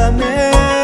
Háblame